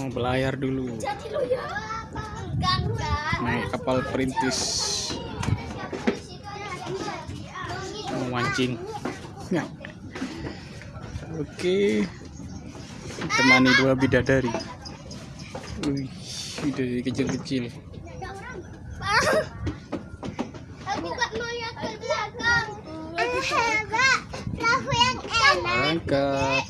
mau belayar dulu. Naik kapal perintis. Mau mancing. Ya. oke. Temani dua bidadari. Wih, bidadari kecil-kecil. Angkat